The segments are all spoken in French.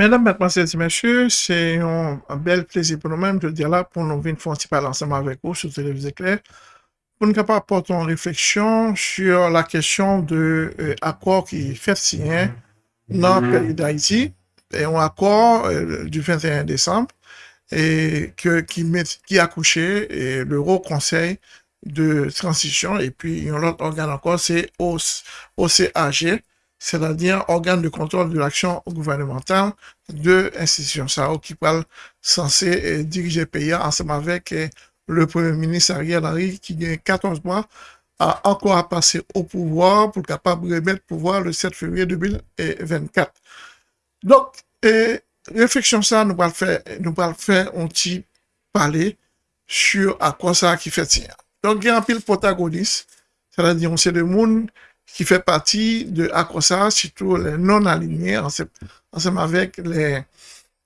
Mesdames, Mademoiselles et Messieurs, c'est un, bel plaisir pour nous-mêmes de dire là pour nous venir faire un petit parler ensemble avec vous sur Télévision Claire pour nous capables porter une réflexion sur la question de l'accord euh, qui fait signer dans le pays d'Haïti, et un accord euh, du 21 décembre et que, qui, met, qui a couché le Haut Conseil de transition et puis un autre organe encore, c'est OCAG, c'est-à-dire organe de contrôle de l'action gouvernementale de l'institution ça qui parle censé euh, diriger le pays ensemble avec euh, le premier ministre Ariel Henry qui gagne 14 mois a encore à passer au pouvoir pour capable de remettre le pouvoir le 7 février 2024. Donc, et, réflexion ça, nous allons faire, nous un petit parler sur à quoi ça qui fait tiens. Donc, il y a un pile protagoniste, c'est-à-dire, c'est le monde qui fait partie de ACOSA, surtout les non-alignés, ensemble avec les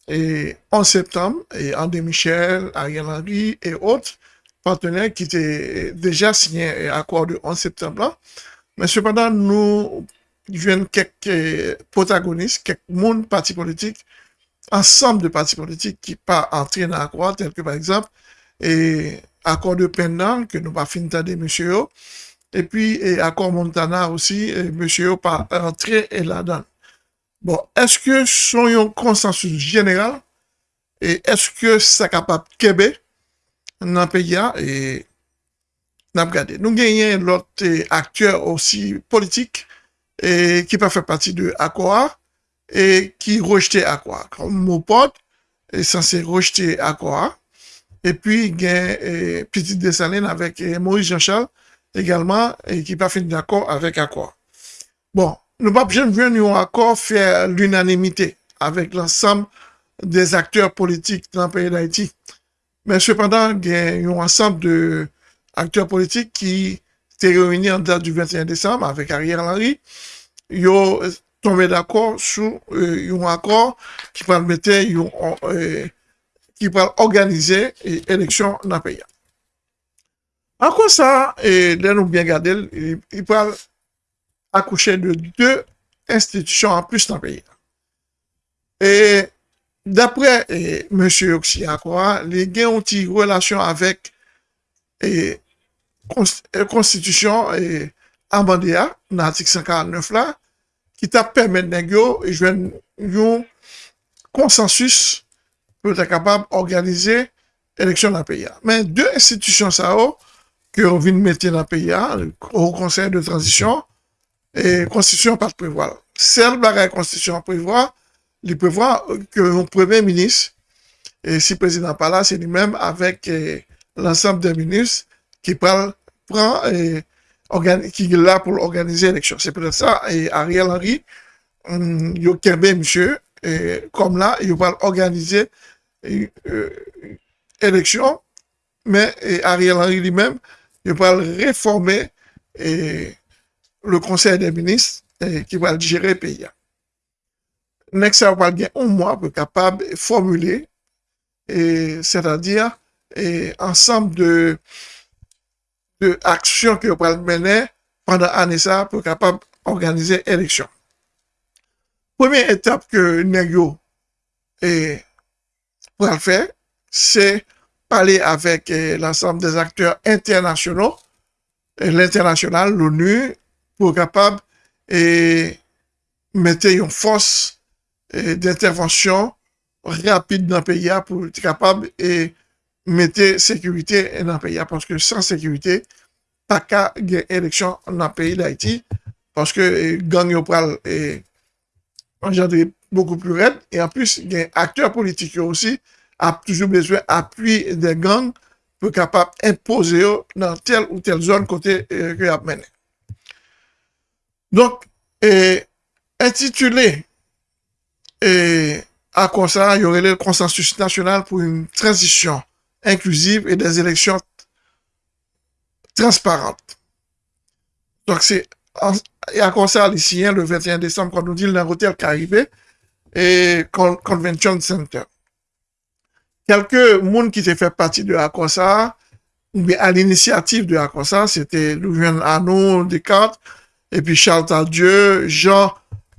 et 11 septembre, et André Michel, Ariel Henry et autres partenaires qui étaient déjà signés l'accord de 11 septembre. Mais cependant, nous avons quelques protagonistes, quelques monde partis politiques, ensemble de partis politiques qui pas entrés dans l'accord, tel que par exemple, et accord de pendant que nous pas fini de monsieur et puis et accord Montana aussi, monsieur yo pa rentre et la dan. Bon, eske son yon konsensus general, e eske sa kapap kebe nan peya, e nan gade. Nou genyen lot akteur osi politik, e ki pa fe pati de akwa, e ki rejte akwa. Mopot, e sanse rejte akwa, e pi gen Petit Desalene avek Maurice Jean-Charles, également et qui pas fini d'accord avec Aqua. Bon, nous pas besoin de accord faire l'unanimité avec l'ensemble des acteurs politiques dans le pays d'Haïti. Mais cependant, il y a un ensemble de acteurs politiques qui étaient réunis en date du 21 décembre avec Ariel Henry. Ils ont tombé d'accord sur euh, un accord qui permettait euh, qui organiser l'élection dans le pays. Ankon sa, e, lè nou bien gade, y pral akouche de dè institisyon an plus nan peyi. E dapre M. Oksi Akwa, li gen yon ti relasyon avèk konstitisyon Amandea, nan artik 59 la, ki ta pèmèd neg yo, jwen yon konsensus pou ta kapab organize eleksyon nan peyi. Men, dè institisyon sa ou, que on vient de mettre dans le pays, au Conseil de transition, et Constitution pas prévoir. Celle la Constitution prévoit, il prévoit que le Premier ministre, et si le président pas là, c'est lui-même avec eh, l'ensemble des ministres qui prend et qui est là pour organiser l'élection. C'est peut-être ça, et Ariel Henry, il y a monsieur, et comme là, il va organiser l'élection, euh, mais Ariel Henry lui-même, il va réformer et le conseil des ministres qui va gérer le pays. Next, va gagner un mois pour capable de formuler, c'est-à-dire ensemble de, de actions que va mener pendant l'année ça pour capable organiser l'élection. Première étape que Negio va faire, c'est parler avec eh, l'ensemble des acteurs internationaux, l'international, l'ONU, pour capable et mettre une force d'intervention rapide dans le pays pour être capable et mettre sécurité dans le pays. Parce que sans sécurité, pas qu'à élection dans le pays d'Haïti. Parce que gang pral et engendrer beaucoup plus raide. Et en plus, il y a acteurs politiques aussi a toujours besoin d'appui des gangs pour capable imposer dans telle ou telle zone côté euh, que a mené. Donc, intitulé et à quoi ça, il y aurait le consensus national pour une transition inclusive et des élections transparentes. Donc, c'est à quoi ça, ici, le 21 décembre, quand nous dit est arrivé, et Convention Center. Quelques monde qui s'est fait partie de bien à l'initiative de ACOSA, c'était Louvain Arnaud Descartes, et puis Charles Tardieu, Jean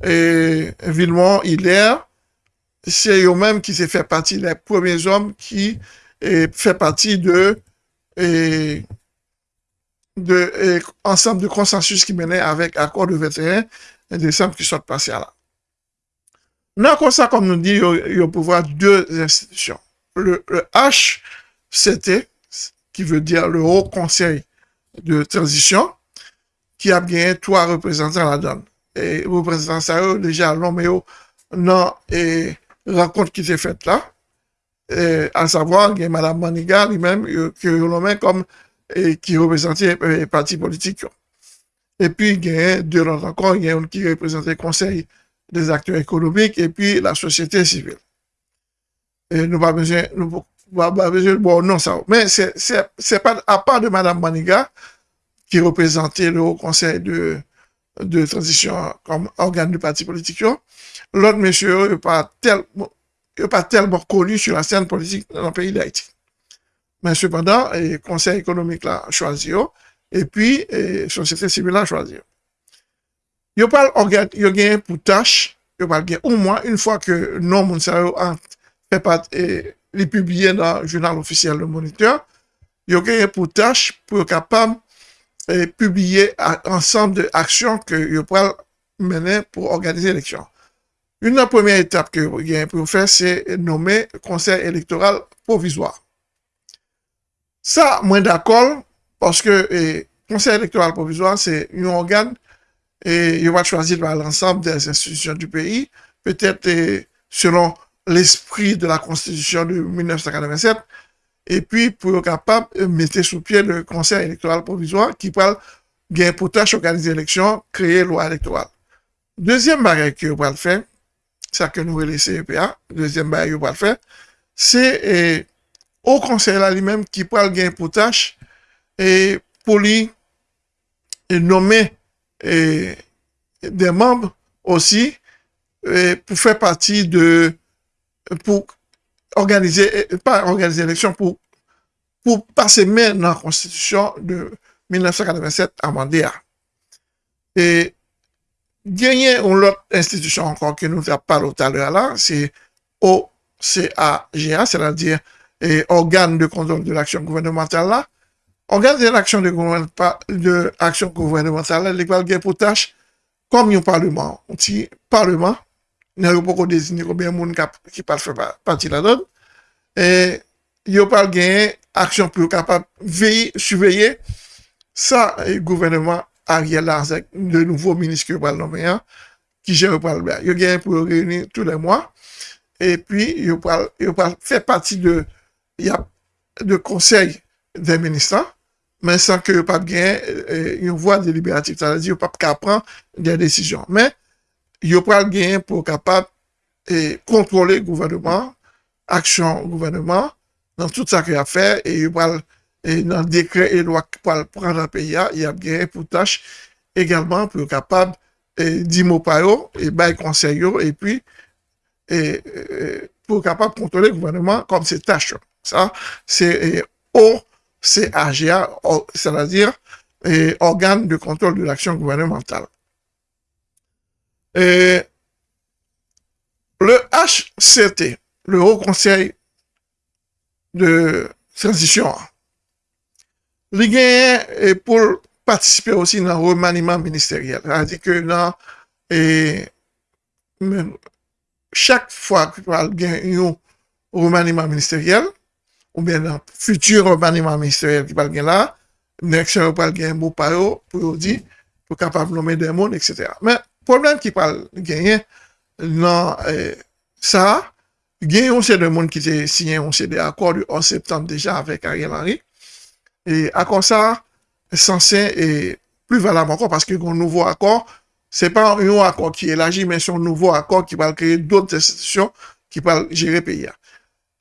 et Villemont Hilaire, c'est eux-mêmes qui se fait partie des premiers hommes qui fait partie de, de ensemble de consensus qui menait avec accord de 21 décembre qui sont passés là. Non, comme comme nous dit, il y a pouvoir deux institutions. Le, HCT, qui veut dire le Haut Conseil de Transition, qui a bien trois représentants donne. Et représentants ça, déjà, l'homme non, et rencontre qui s'est faite là, à savoir, il y a Mme Maniga lui-même, que l'homme comme, et, qui représentait les partis politiques. Et puis, il y a deux autres encore, il y a un qui représentait le Conseil des acteurs économiques et puis la société civile. Nous pas besoin, nous pas besoin, bon, non, ça. Mais c'est, pas, à part de Mme Maniga, qui représentait le Haut Conseil de, de transition comme organe du parti politique, l'autre monsieur n'est pas, tellement, pas tellement connu sur la scène politique dans le pays d'Haïti. Mais cependant, le Conseil économique l'a choisi, et puis, la société civile l'a choisi. Yo pal organ, yo gen pou tache, yo pal gen ou mwa, un fwa ke non moun sa yo an pe pat li publie nan jounal ofisyel de moniteur, yo gen pou tache pou yo kapam publie ansan de aksyon ke yo pal menen pou organize eleksyon. Un nan pwemye etap ke yo gen pou fè, se nomè konsey elektoral provizwa. Sa mwen dakol, paske konsey elektoral provizwa, se yon organ et il va choisir par l'ensemble des institutions du pays, peut-être selon l'esprit de la Constitution de 1987, et puis pour être capable de mettre sous pied le Conseil électoral provisoire qui peut gagner pour tâche organiser l'élection, créer loi électorale. Deuxième barrière que va le faire, ça que nous le CEPA, deuxième barrière que le faire, c'est au Conseil là lui-même qui peut gagner pour tâche et pour lui nommer et des membres aussi pour faire partie de, pour organiser, pas organiser l'élection, pour, pour passer même dans la constitution de 1987 amendée. Et gagner une autre institution encore que nous avons parlé tout à l'heure là, c'est OCAGA, c'est-à-dire organe de contrôle de l'action gouvernementale là, Organ de l'action de action gouvernementale, l'école gen pou tâche, kom yon parlement, ti parlement, nan yon pou kon dezine koubyen moun ki pal fè pati la don, yon pal gen aksyon pou kapap veye, suveye, sa gouvernement Ariel Larzek, de nouvo minis ki yon pal nomeyan, ki jen yon pal bè. Yon gen pou reyouni tout le mwa, et puis yon pal fè pati de konsey den ministran, men san ke yo pap gen yon voie deliberatif, sa la di yo pap ka pran gen desisyon. Men, yo pral gen pou kapap kontrole gouvernement, aksyon gouvernement, nan tout sa ki a fe, e yo pral nan dekre e lwa pral pran nan peya, yon gen pou tache egalman pou kapap di mou payo, e bay konseyo, e pi pou kapap kontrole gouvernement kom se tache. Sa, se o CAGA, c'est-à-dire organe de contrôle de l'action gouvernementale. Et le HCT, le Haut Conseil de transition, il est pour participer aussi dans le remaniement ministériel. C'est-à-dire que dans, et, chaque fois qu'il y a un remaniement ministériel, ou bien dans futur remaniement ministériel gagner un beau paro pour dire, pour capable de nommer des mondes, etc. Mais, problème qui parle gagner, dans euh, ça, gagner on sait de monde qui a signé on des accords en septembre déjà avec Ariel Henry. Et accord ça, censé plus valable encore parce que un nouveau accord, c'est pas un accord qui est élargi, mais un nouveau accord qui va créer d'autres institutions qui vont gérer le pays.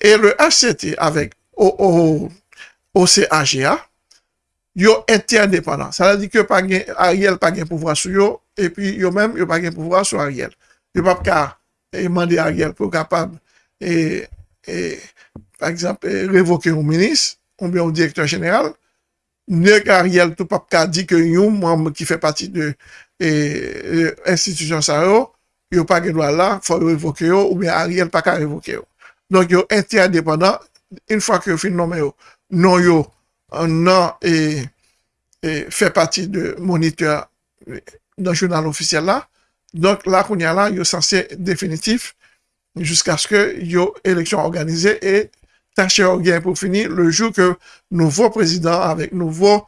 Et le HCT avec au, CAGA, yo interdépendant. Ça veut dire que Ariel pas de pouvoir sur yo, epi yo menm yo pa gen pouvwa sou Ariel. Yo pa pa ka eh, mande Ariel pou kapab e, e, eh, eh, par exemple, revoke yon menis, ou bien yon direktor general, ne ka Ariel tou pa pa ka di ke yon mwam ki fe pati de e, institusyon sa yo, yo pa gen do ala, fwa revoke yo, ou bien Ariel pa ka revoke yo. Donk yo enti adepanda, in fwa ki yo fin nomen yo, non yo nan e, e fe pati de moniteur nan jounal ofisyel la, donk la koun ya la, yo sanse definitif, jousk aske yo eleksyon organize, e tache yo gen pou fini, le jou ke nouvo prezident, avek nouvo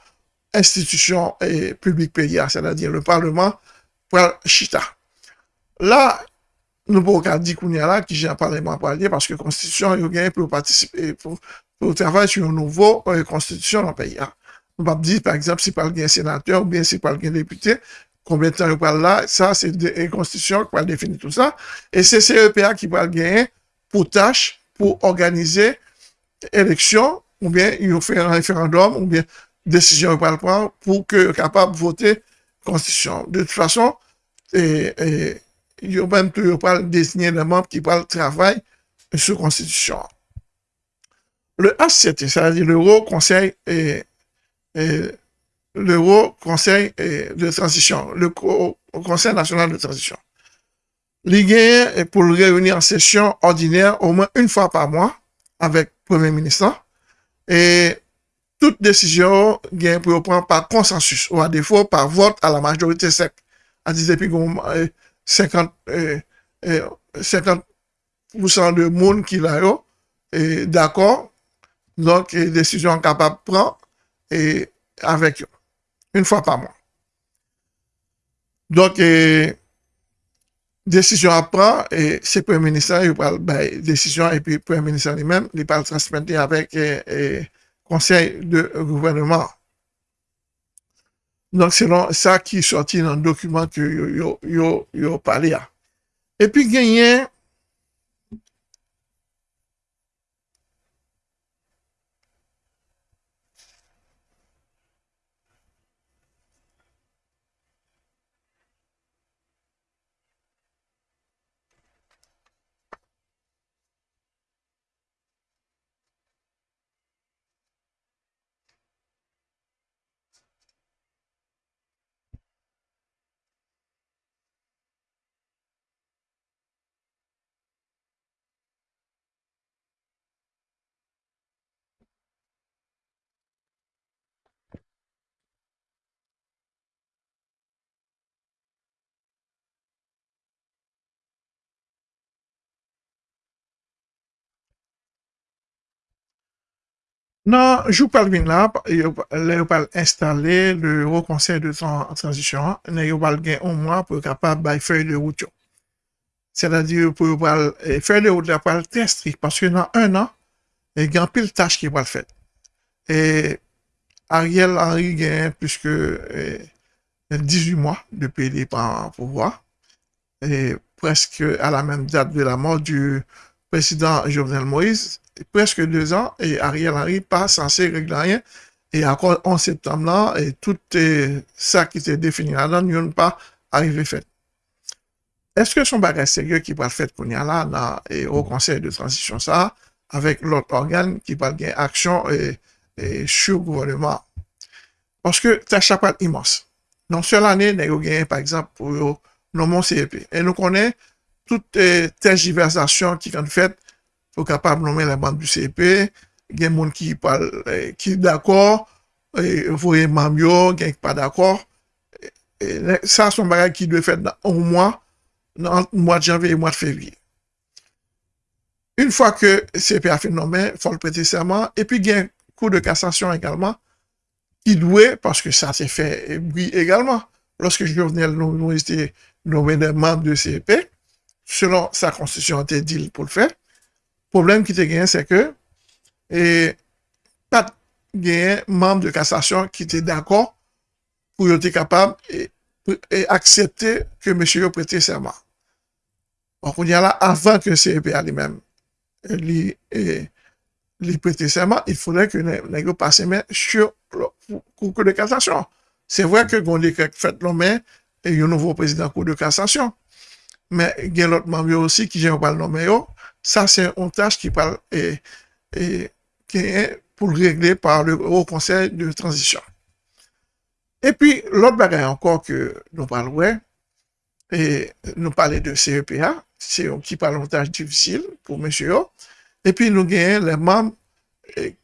institisyon e publik peya, sè la di le parlement, pral chita. La, nou pou kadi koun ya la, ki jen parlement pral di, paske konstitusyon yo gen pou patisipe, pou travay sou yon nouvo konstitusyon nan peya. Nou pap di, par exemple, si pral gen senateur, ou bien si pral gen depute, konbien tan yo pral la, sa, se konstitusyon pral defini tout sa, e se CEPA ki pral gen pou tache, pou organize eleksyon, ou bien yon fè un referandum, ou bien desisyon yo pral pran, pou ke kapab vote konstitusyon. De tout fason, e yo mèm tou yo pral desine le mèm ki pral travay sou konstitusyon. Le HCT, di l'Euro Conseil l'Euro Conseil de Transition, le Conseil National de Transition. Li gen pou l'reuni en sesyon ordinaire au mèm un fwa par mwa avèk Premier Ministre et tout desisyon gen pou yo pran par konsensus ou a defo par vot a la majorite sek a di depi goun 50% de moun ki la yo, e d'akor, donk, e desisyon kapap pran, e avek yo, un fwa pa moun. Donk, e desisyon ap pran, e se pre-minister, yo pral, bay, desisyon, e pi pre-minister li men, li pral transmenti avek konsey de gouvernement. Donk se lan sa ki sorti nan dokumen ki yo pale ya. E pi genyen Nan, jou pal vin la, le yo pal installe le Euro Conseil de Transition, ne yo pal gen ou mwa pou kapab bay fey de route yo. Se la di yo pou yo pal, e, fey de route la pal tre strik, paske nan un an, gen pil tache ki pal fet. E Ariel Henry gen pwiske 18 mwa de peli pan pouvoi, e preske a la menm date de la mor du president Jovenel Moïse, preske 2 an, et Ariel Henry pas sanse reglayen, et akon 11 septembre lan, et tout sa ki te defini la dan, yon pa arrive fet. Eske son bagay serye ki pal fet koun ya la, nan, et au konsey de transisyon sa, avek lot organ ki pal gen aksyon et chou gouvernement? Paske ta chapat imos. Non se l'anè, nan yo gen, par exemple, pou yo nomon CEP. Et nou konen, tout tergiversasyon ki kan fet, pou kapab nomen la bande du CEP, gen moun ki d'akor, vouye mamyo, gen ki pa d'akor, sa son bagay ki dwe fet nan ou mwa, nan mwa janve et mwa fevye. Un fwa ke CEP a fin nomen, fol prete serman, epi gen kou de kassasyon egalman, ki dwe, paske sa se fe bwi egalman, loske jovenel nou este nomen de mamb de CEP, selon sa konstisyon te dil pou l'fè, Problem ki te gen, se ke, pat gen membre de kassasyon ki te d'akor pou yo te kapab e aksepte ke mèche yo prete serman. Bon, kon yon la, avan ke CEPA li men li prete serman, il foudè ke nè yo pase men sur kou de kassasyon. Se vwè ke goun li kèk fèt lò men, yo nouvo prezident kou de kassasyon. Men gen lot membre yo osi ki jen wapal lò men yo, Sa, se yon taj ki pal pou regle par le Haut Conseil de Transition. Et puis, l'autre bagay ankor ke nou pal wè, et nous parler de CEPA, c'est un petit parlementage difficile pour monsieur. Et puis nous gagnons les membres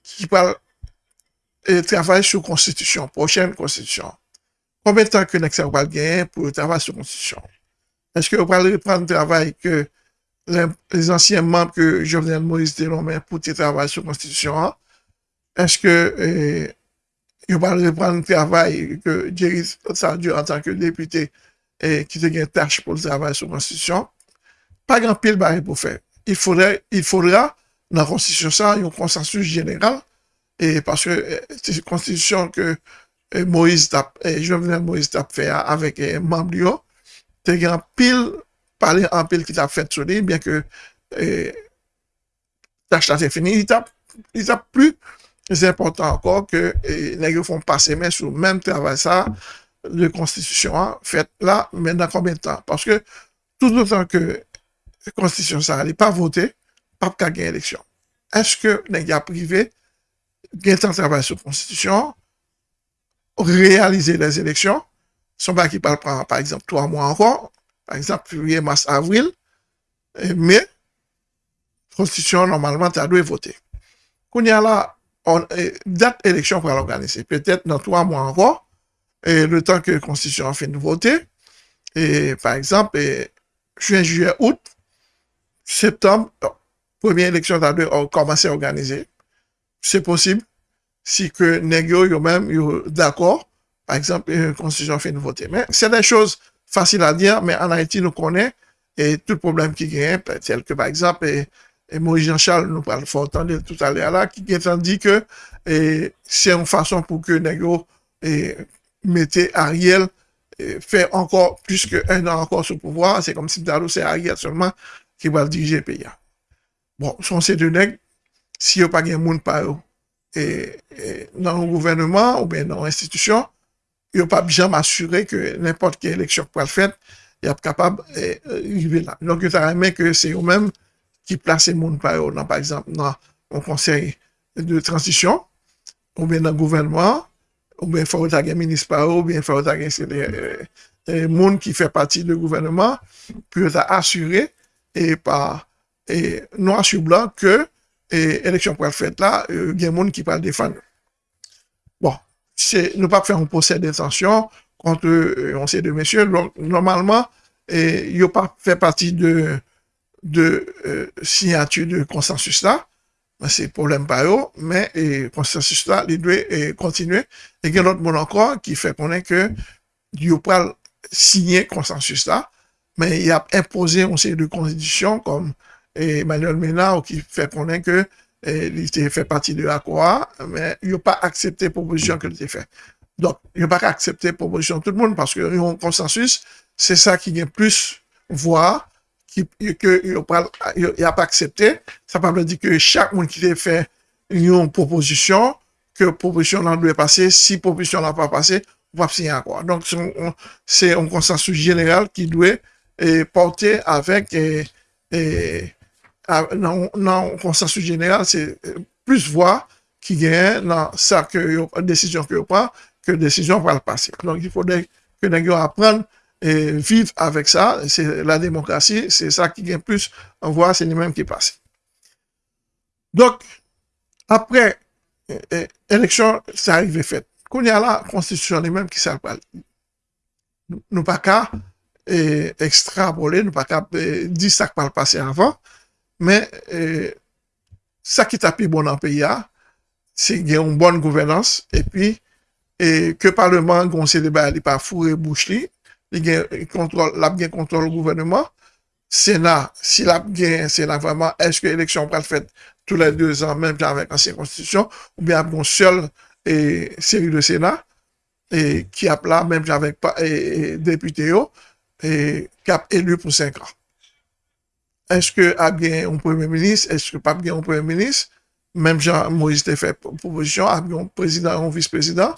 qui parlent et travaillent sur la constitution, prochaine constitution. Combien de temps que nous va gagner pour travailler sur la constitution? Est-ce que vous allez reprendre le travail que les, anciens membres que Jovenel Moïse nommé pour travailler sur la constitution? Est-ce que vous allez reprendre le travail que Jerry Sardieu en tant que député et qui te une tâche pour le travail sur la Constitution, pas grand pile pour faire. Il faudrait, il faudra, dans la Constitution, ça, un consensus général, et parce que euh, c'est une Constitution que euh, Moïse euh, Jovenel Moïse t'a fait avec les membres, t'es grand pile, parler en pile qui t'a fait sur lui, bien que là c'est fini, il t'a, il t'a plus important encore que les gens font passer mais sur le même travail ça, de constitution hein, faite là, mais dans combien de temps? Parce que tout autant que la constitution ça n'est pas votée, pas qu'à gagner élection. Est-ce que les gars privés gagnent un travail sur la constitution, réaliser les élections, son pas qui parle par exemple trois mois encore, par exemple février, mars, avril, mais la constitution normalement tu dois voter. Quand il y a là, on, date élection pour l'organiser, peut-être dans trois mois encore, et le temps que la Constitution a fait de voter, et par exemple, juin, juillet, août, septembre, première élection a commencé à organiser. C'est possible si que négo yo même d'accord, par exemple, la Constitution a fait de voter. Mais c'est des choses faciles à dire, mais en Haïti, nous connaissons et tout le problème qui gagne, tel que par exemple, et, Moïse Jean-Charles nous parle fort tout à l'heure là, qui dit que c'est une façon pour que négo et mettez Ariel fait encore plus qu'un an encore sous pouvoir. C'est comme si c'est Ariel seulement qui va diriger le pays. Bon, son c'est de nègres, si n'y a pas de monde par eux, et, dans le gouvernement ou bien dans l'institution, il n'y a pas jamais assuré que n'importe quelle élection pour le il est capable d'arriver là. Donc, il aimé que c'est eux-mêmes qui placent les gens par eux, par exemple, dans le conseil de transition, ou bien dans le gouvernement, ou bien il faut un ministre ou bien il faut un les monde qui fait partie du gouvernement pour assurer et par noir sur blanc que l'élection pour être là, il y a des gens qui parlent défendre. C'est ne pas faire un procès d'intention contre euh, on sait de messieurs. Normalement, il n'y pas fait partie de, de euh, signature de consensus là c'est problème pas eux, mais le consensus là, il doit continuer. Et il y a d'autres monde encore qui fait connaître que il pas signer consensus là, mais il a imposé une série de conditions comme Emmanuel Ménard qui fait connaître que il fait partie de l'accord, mais il n'a pas accepté la proposition qu'il a fait. Donc, il n'a pas accepté la proposition de tout le monde parce que un consensus, c'est ça qui vient plus voir qui n'a pas accepté, ça veut dire que chaque monde qui a fait une proposition, que la proposition doit passer, si la proposition n'a pas passé, on va signer quoi. Donc, c'est un consensus général qui doit porter avec, et, dans, un consensus général, c'est plus voix qui gagne dans que décision que prend que décision va le passer. Donc, il faudrait que nous apprenions et vivre avec ça, c'est la démocratie, c'est ça qui gagne plus, on voit, c'est lui-même qui passe. Donc, après l'élection, ça arrive fait. Quand il y a la constitution lui-même qui s'appelle, nous pas qu'à extrapoler, nous pas qu'à dire ça qui le passé men eh, sa ki ta pi bon an pe ya, se gen yon bon gouvenans, epi eh, ke parleman gonsen de ba li pa fure bouch li, li gen kontrol, lap gen kontrol gouvenman, Sena, si la gen, sena vaman, eske eleksyon pral fèt tout la 2 an, menm jan vek ansyen konstitusyon, ou bien ap gon sel seri de sena, ki ap la menm jan vek depute yo, kap elu pou 5 an. Cinq ans. Est-ce que a bien un premier ministre, est-ce que pas bien un premier ministre, même Jean-Moïse a fait proposition, a bien un président, un vice-président,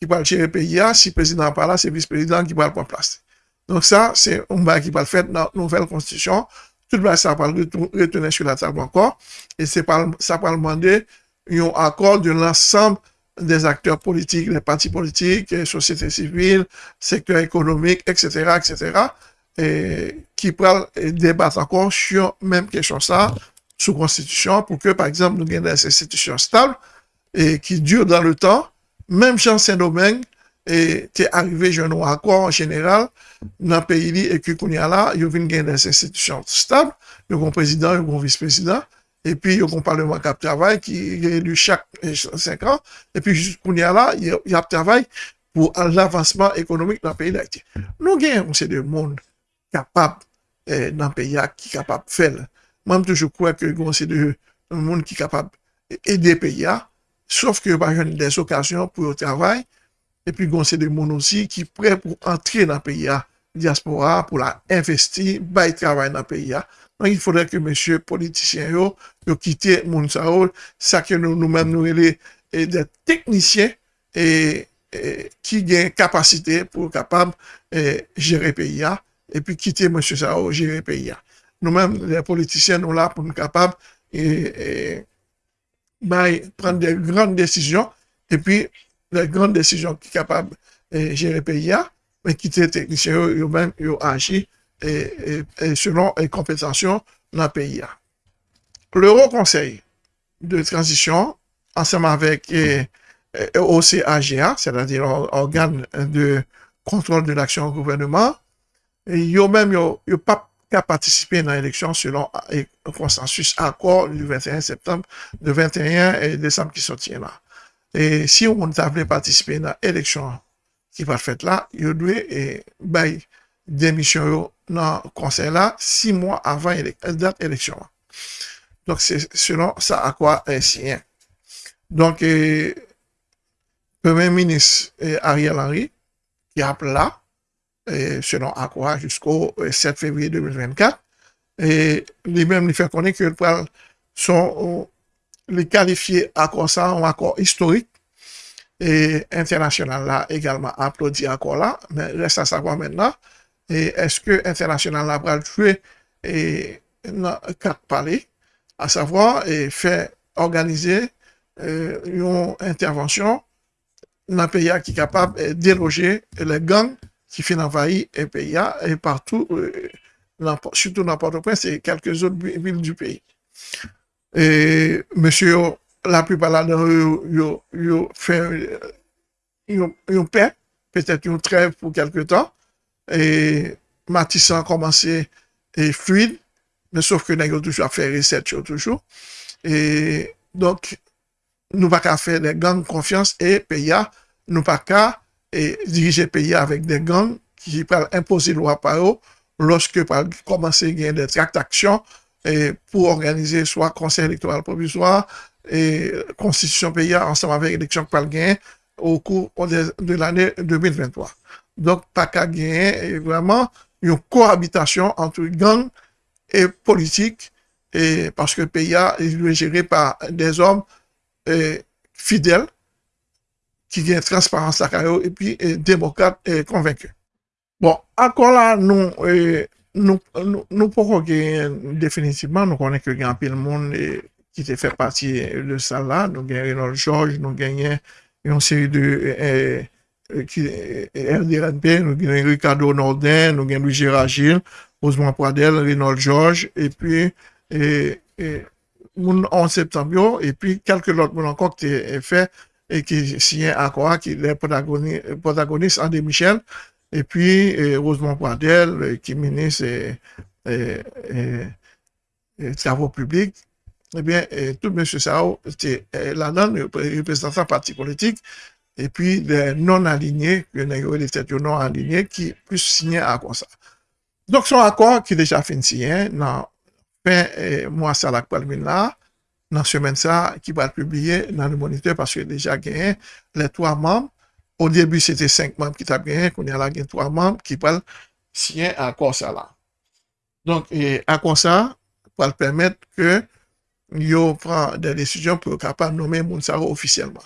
qui va gérer le pays, si le pas là, c'est le vice-président qui va le prendre place. Donc ça, c'est un bail qui va le faire dans la nouvelle constitution. Tout le ça va retourner sur la table encore. Et ça va demander un accord de l'ensemble des acteurs politiques, les partis politiques, les sociétés civiles, secteur économique, etc., etc., ki pral debat ankon syon menm kesyon sa sou konstitusyon pou ke par exemple nou gen des institisyon stable ki dure dan le tan, menm chan sen domen te arrive jenou ankon en general nan peyi li e ki koun ya la, yo vin gen des institisyon stable, yo kon prezident, yo kon vice-prezident, e pi yo kon parleman kap travay ki relu chak 5 an, e pi koun ya la, yo ap travay pou l'avansman ekonomik nan peyi la iti. Nou gen yon se de moun kapab nan peya ki kapab fel. Mwen toujou kwen ke yon se de moun ki kapab ede peya, ke yon pa jen des okasyon pou yon travay, epi yon se de moun osi ki pre pou antre nan peya diaspora, pou la investi, bay travay nan peya. Nan yon fode ke monsye politisyen yo, yo kite moun sa ou, sa ke nou men nou ele de teknisyen, ki gen kapasite pou kapab jere peya, epi kite M. Sao jere peya. Nou men, le politisyen nou la pou nou kapab bay pren de gran desisyon, epi de gran desisyon ki kapab jere peya, men kite teknisyen yo men yo aji selon kompensasyon nan peya. Le Rokonsey de Transisyon, anseman vek OCAGA, c'est-à-dire organe de kontrol de l'aksyon gouvernement, yo mèm yo pa ka patisipe nan eleksyon selon konsensus akor du 21 septembre, de 21 décembre ki sotien la. Et si yo moun ta vle patisipe nan eleksyon ki pa fèt la, yo dwe bay demisyon yo nan konsey la 6 mwa avan dat eleksyon la. Donc, c'est selon sa akwa sien. Donc, Premier ministre Ariel Henry, ki ap la, selon akwa, jusqu'au 7 février 2024, li mèm li fè konen ki son li kalifiye akwa sa, an akwa historik, et international la, egalman aplodi akwa la, men resta sa kwa men la, et eske international la pral fwe nan kat pale, a savoi, et fè organize yon intervensyon nan peya ki kapab deloje le gang ki fin envahi e peya e partou, soutou nan Port-au-Prince e kelke zot vil du peyi. E monsye yo, la plupala yo fè yon pe, petèt yon trev pou kelke tan, e matisan komanse e fluide, men souf ke nan yo toujou a fè reset yo toujou, e donk, nou pa ka fè de gang konfians e peya, nou pa ka dirije peya avèk de gang ki pral imposi lwa pa yo loske pral komanse gen de traktaksyon pou organize swa konsey elektoral provizwa e konstitusyon peya ansam avèk eleksyon pral gen ou kou de l'anè 2023. Donk pa ka gen yon kohabitasyon antre gang e politik e paske peya yon jere pa de zom fidèl, ki gen transparans la kayo, epi demokat konvenke. Bon, akon la, nou poko gen definitivman, nou konen ke gen apil moun ki te fè pati de sa la, nou gen Reynold George, nou gen yon seri de RDRNP, nou gen Ricardo Nordin, nou gen Louis Gérard Gilles, Ousmane Pradel, Reynold George, epi moun 11 septembyo, epi kelke lot moun ankon ki te fè, e ki siyen akwa ki le protagonist André Michel, epi Rosemont Pradel, ki menis travo publik, ebyen, tout M. Sao, la nan, reprezentant parti politik, epi de non-aligné, non-aligné, ki plus siyen akwa sa. Donk son akwa ki deja fin siyen, nan pen mwa salak palmin la, nan semen sa ki pa publiye nan le moniteur paske deja genyen le 3 mamb. Ou debi se te 5 mamb ki tab genyen, konye la genyen 3 mamb ki pal siyen akwa sa la. Donk akwa sa pal permette ke yo pran de desisyon pou kapal nomen moun sa ro ofisyelman.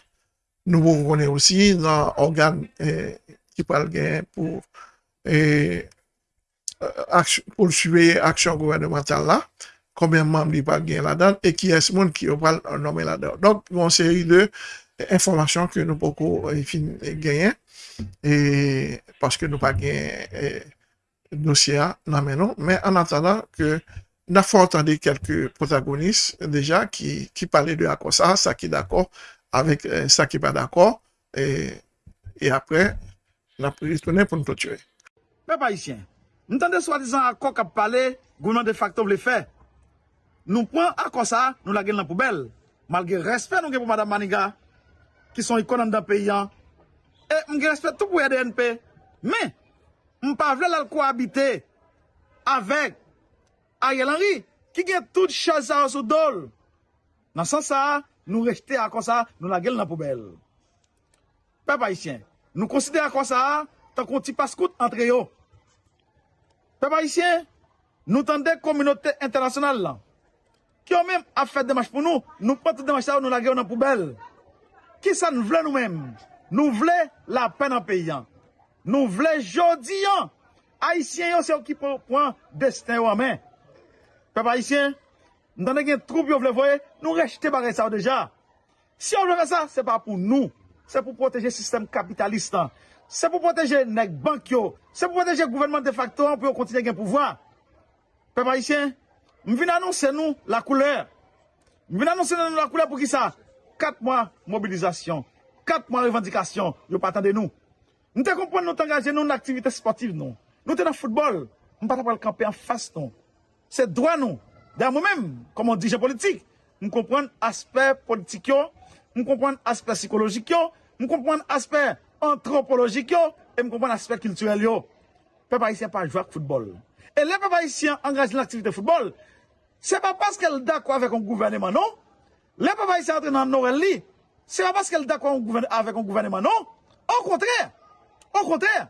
Nou pou konen osi nan organ ki pal genyen pou pou suye aksyon gouvernemental la. konbyen combien de membres il va gagner là-dedans et qui est ce monde qui va nommer là-dedans. Donc, une série de informations que nous pouvons gagner et parce que nous pas gagner eh, dossier là maintenant. Mais en attendant que nous avons entendu quelques protagonistes déjà qui, qui parlaient de accord ça, ça qui est d'accord avec eh, ça qui n'est pas d'accord et, et après, nous avons retourné pour nous clôturer. Mais pas ici. Nous entendons soi-disant accord qui parler, gouvernement de facto le fait. Nou pran akosa, nou la gen lan poubel. Malge respet nou gen pou Madame Maniga, ki son ikonan da peyan. E mge respet tout pou EDNP. Men, mpa vle lal kohabite avek Ariel Henry, ki gen tout chasa ou sou dol. Nan san sa, nou rejte akosa, nou la gen lan poubel. Pe pa isyen, nou konside akosa, tan kon ti paskout antre yo. Pe pa isyen, nou tende kominote internasyonal lan. Ki yo menm ap fèt demache pou nou, nou pati demache sa ou nou la gè ou nan poubel. Ki sa nou vle nou menm? Nou vle la pen an peyan. Nou vle jodi an. Haitien yo se ou ki pou pran desten yo an men. Pep Haitien, nou tanè gen troup yo vle voye, nou rejte bare sa ou deja. Si yo vle re sa, se pa pou nou. Se pou proteje sistem kapitalist an. Se pou proteje nek bank yo. Se pou proteje gouvernement de facto an pou yo kontine gen pouvoi. Pep Haitien, M vin anonsen nou la kouleur. M vin anonsen nou la kouleur pou ki sa? Kat mwa mobilizasyon, kat mwa revendikasyon, yo patande nou. Nou te kompon nou te angaje nou nan aktivite sportive nou. Nou te nan foutbol, nou pata pral kampe an fas nou. Se dwa nou, dan mou men, komon dije politik, nou kompon aspek politik yo, nou kompon aspek psikologik yo, nou kompon aspek antropologik yo, e nou kompon aspek kulturel yo. Pe pa isyen pa jwa k foutbol. E le pe pa isyen angaje nan aktivite foutbol, Se pa paske el dakwa avek an gouvernement non, le pa pa yise antre nan norel li, se pa paske el dakwa avek an gouvernement non, an kontrè, an kontrè,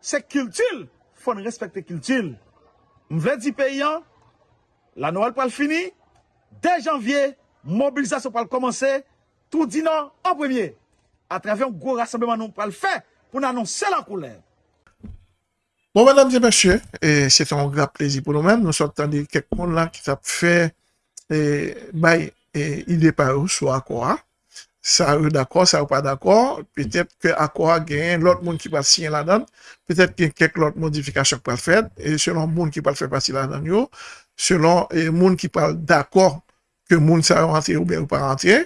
se kiltil, fon respekte kiltil. M vle di peyan, la norel pal fini, de janvye, mobilizasyon pal komanse, tout di nan, an premye. A travè an gwo rassembleman nou pal fe, pou nan anonsè la koulèv. Bon, madame di mèche, se ton gra plezi pou nou men, nou sotan di kek moun la ki tap fe, bay, ide pa ou sou akwa, Sa ou d'akor, sa ou pa d'akor, petèp ke akor gen l'ot moun ki pal siyen la dan, petèp gen kek l'ot modifikasyon pal fèd, e selon moun ki pal fè pasi la dan yo, selon moun ki pal d'akor ke moun sa ou rentye ou ben ou pa rentye.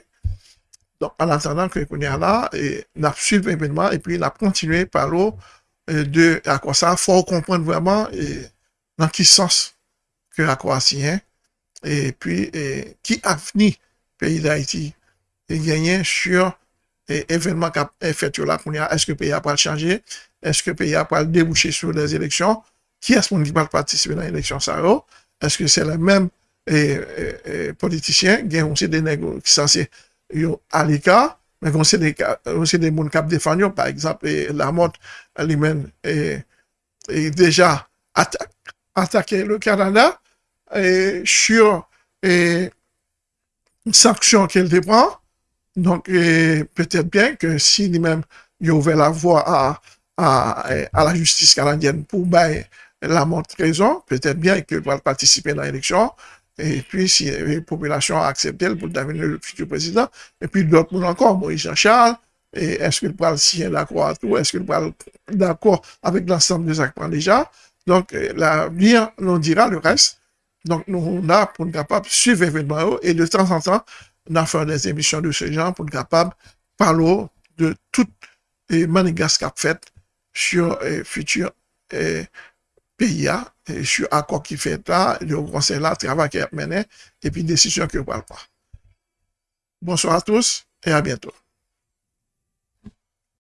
Don, an atendan ke konye ala, nap suiv evenman, e pi nap kontinue palo de akor sa, fò ou komprenn vwèman nan ki sens ke akor siyen, e pi ki avni peyi da iti. e genyen sur evenman kap efet yo la koun ya eske peyi apal chanje, eske peyi apal debouche sou les eleksyon, ki as moun ki pal patisipe nan eleksyon sa yo, eske se la menm politisyen, gen yon se de negyo ki sanse yo alika, men kon se de moun kap defanyo, par ekzap, la mot li men e deja atake le Kanada, e sur e sanksyon ke el depran, Donc, peut-être bien que si lui-même, il ouvert la voie à, à, la justice canadienne pour la montre raison, peut-être bien qu'il va participer dans l'élection, et puis si la population a accepté pour devenir le futur président, et puis d'autres encore, Moïse Jean-Charles, est-ce qu'il va signer d'accord? À tout, est-ce qu'il va d'accord avec l'ensemble des acteurs déjà, donc l'avenir nous dira le reste, donc nous, on a pour être capable de suivre l'événement et de temps en temps, nan fè des emisyon de se jan pou n'kapab palo de tout manigas kap fèt sur futur PIA, sur akor ki fèt la, yo konsey la, travak ki ap menè, epi desisyon ki yo pal pa. Bonsoir a tous, e a bientou.